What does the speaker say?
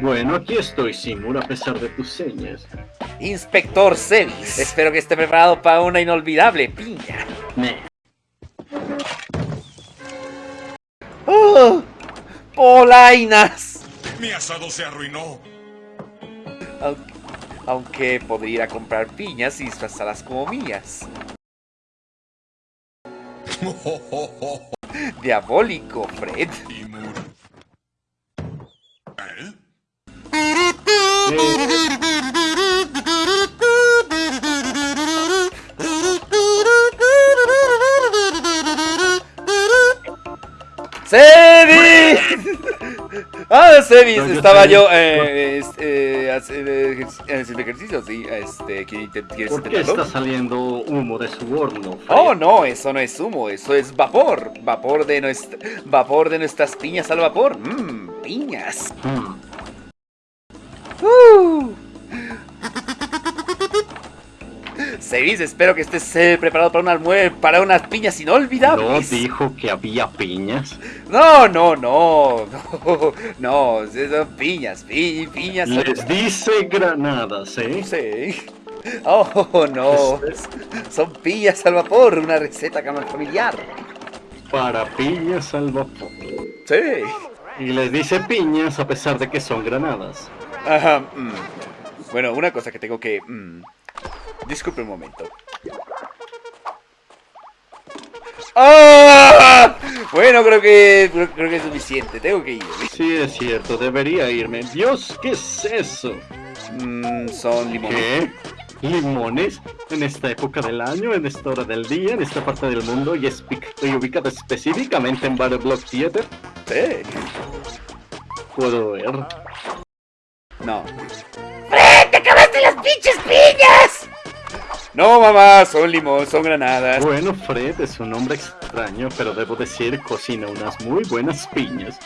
Bueno, aquí estoy, Seymour, a pesar de tus señas. Inspector Sevis, espero que esté preparado para una inolvidable piña. ¡Oh! ¡Polainas! Mi asado se arruinó. Aunque, aunque podría ir a comprar piñas y disfrazarlas como mías. Diabólico, Fred. ¿Eh? ¡Sevis! Ah, Sevis, No, yo estaba yo eh, es- eh, haciendo ejercicio, sí. Este, ¿quieres intent- quieres ¿Por qué intentarlo? está saliendo humo de su horno, Fred? Oh, no, eso no es humo, eso es vapor. Vapor de, nuestra, vapor de nuestras piñas al vapor. Mmm, piñas. Uh. Sevis, espero que estés eh, preparado para, un almue- para unas piñas ¿No inolvidables. dijo que había piñas? No, no, no, no, no, son piñas, pi- piñas. Les dice granadas, ¿eh? Sí. Oh, no. Son piñas al vapor, una receta familiar. Para piñas al vapor. Sí. Y les dice piñas a pesar de que son granadas. Ajá. mm. Bueno, una cosa que tengo que... mm, Disculpe un momento. ¡Ah! Bueno, creo que creo, que es suficiente. Tengo que ir. Sí, es cierto, debería irme. Dios, ¿qué es eso? Mm, son limones. ¿Qué? ¿Limones? ¿En esta época del año? ¿En esta hora del día? ¿En esta parte del mundo? ¿Y, espe- y ubicado específicamente en Battle Block Theater? Sí. Puedo ver. No. ¡Fred, te acabaste las pinches piñas! No, mamá, son limón, son granadas. Bueno, Fred es un hombre extraño, pero debo decir cocina unas muy buenas piñas.